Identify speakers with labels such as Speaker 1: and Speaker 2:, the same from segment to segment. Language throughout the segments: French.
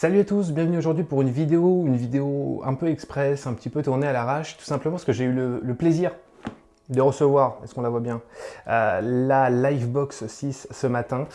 Speaker 1: Salut à tous, bienvenue aujourd'hui pour une vidéo, une vidéo un peu express, un petit peu tournée à l'arrache, tout simplement parce que j'ai eu le, plaisir de recevoir, est-ce qu'on la voit bien, euh, la Livebox 6 ce matin.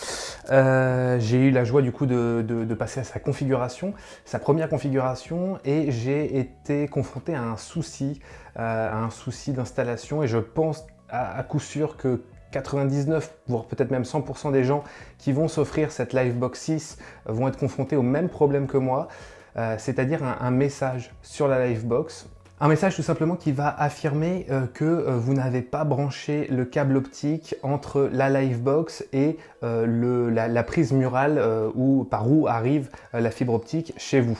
Speaker 1: Euh, j'ai eu la joie du coup de, passer à sa configuration, sa première configuration, et j'ai été confronté à un souci, euh, à un souci d'installation, et je pense à coup sûr que 99, voire peut-être même 100% des gens qui vont s'offrir cette Livebox 6 vont être confrontés au même problème que moi, euh, c'est-à-dire un, message sur la Livebox. Un message tout simplement qui va affirmer euh, que euh, vous n'avez pas branché le câble optique entre la Livebox et la, prise murale ou par où arrive la fibre optique chez vous.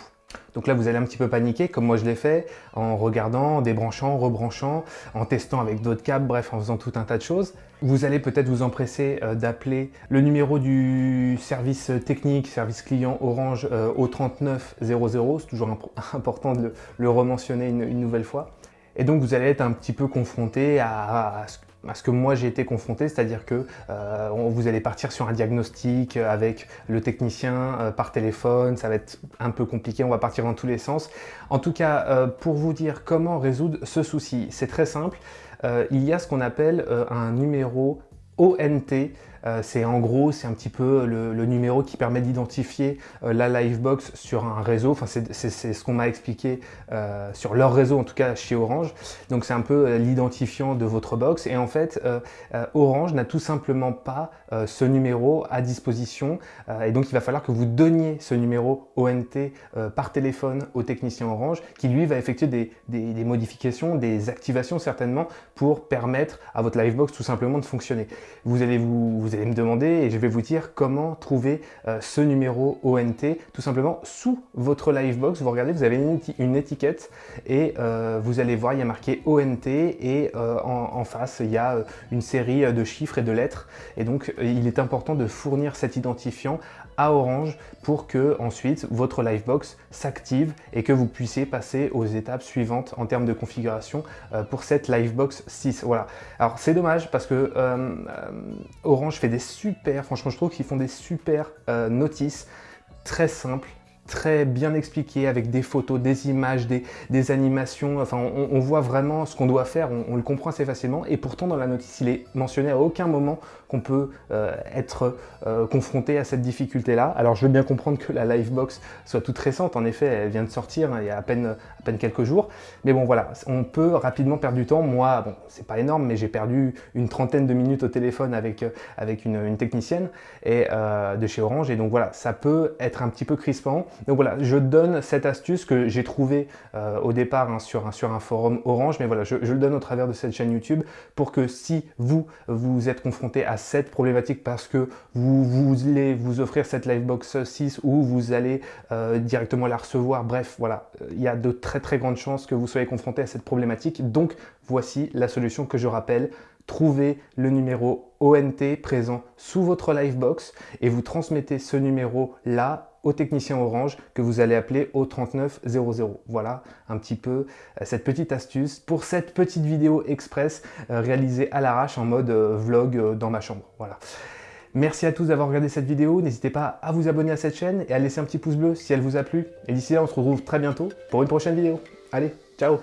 Speaker 1: Donc là, vous allez un petit peu paniquer, comme moi je l'ai fait, en regardant, en débranchant, rebranchant, en testant avec d'autres câbles, bref, en faisant tout un tas de choses. Vous allez peut-être vous empresser euh, d'appeler le numéro du service technique, service client Orange euh, au 3900, c'est toujours important de le, rementionner une, nouvelle fois. Et donc vous allez être un petit peu confronté à, à ce que moi j'ai été confronté, c'est-à-dire que euh, vous allez partir sur un diagnostic avec le technicien euh, par téléphone, ça va être un peu compliqué, on va partir dans tous les sens. En tout cas, euh, pour vous dire comment résoudre ce souci, c'est très simple, il y a ce qu'on appelle un numéro ONT, euh, c'est en gros, c'est un petit peu le, numéro qui permet d'identifier euh, la Livebox sur un réseau. Enfin, c'est ce qu'on m'a expliqué euh, sur leur réseau, en tout cas chez Orange. Donc, c'est un peu l'identifiant de votre box. Et en fait, Orange n'a tout simplement pas ce numéro à disposition. et donc, il va falloir que vous donniez ce numéro ONT par téléphone au technicien Orange, qui lui va effectuer des, modifications, des activations certainement, pour permettre à votre Livebox tout simplement de fonctionner. Vous allez vous allez me demander et je vais vous dire comment trouver euh, ce numéro ONT. Tout simplement, sous votre Livebox, vous regardez, vous avez une, étiquette et euh, vous allez voir, il y a marqué ONT et euh, en, face, il y a une série de chiffres et de lettres. Et donc, il est important de fournir cet identifiant à Orange pour que ensuite votre Livebox s'active et que vous puissiez passer aux étapes suivantes en termes de configuration pour cette Livebox 6. Voilà. Alors c'est dommage parce que Orange fait des super, franchement je trouve qu'ils font des super euh, notices très simples, très bien expliqué avec des photos, des images, des, animations. Enfin, on, voit vraiment ce qu'on doit faire, on, le comprend assez facilement. Et pourtant, dans la notice, il est mentionné à aucun moment qu'on peut euh, être euh, confronté à cette difficulté-là. Alors, je veux bien comprendre que la Livebox soit toute récente. En effet, elle vient de sortir hein, il y a à peine, à peine quelques jours. Mais bon, voilà, on peut rapidement perdre du temps. Moi, bon, c'est pas énorme, mais j'ai perdu une trentaine de minutes au téléphone avec, avec une, technicienne et, euh, de chez Orange. Et donc voilà, ça peut être un petit peu crispant. Donc voilà, je donne cette astuce que j'ai trouvée euh, au départ hein, sur, un, forum Orange, mais voilà, je, le donne au travers de cette chaîne YouTube pour que si vous, vous êtes confronté à cette problématique parce que vous, voulez vous offrir cette Livebox 6 ou vous allez euh, directement la recevoir, bref, voilà, il y a de très très grandes chances que vous soyez confronté à cette problématique. Donc voici la solution que je rappelle, trouvez le numéro ONT présent sous votre Livebox et vous transmettez ce numéro là au technicien Orange que vous allez appeler au 3900. Voilà un petit peu euh, cette petite astuce pour cette petite vidéo express euh, réalisée à l'arrache en mode euh, vlog dans ma chambre. Voilà. Merci à tous d'avoir regardé cette vidéo. N'hésitez pas à vous abonner à cette chaîne et à laisser un petit pouce bleu si elle vous a plu. Et d'ici là, on se retrouve très bientôt pour une prochaine vidéo. Allez, ciao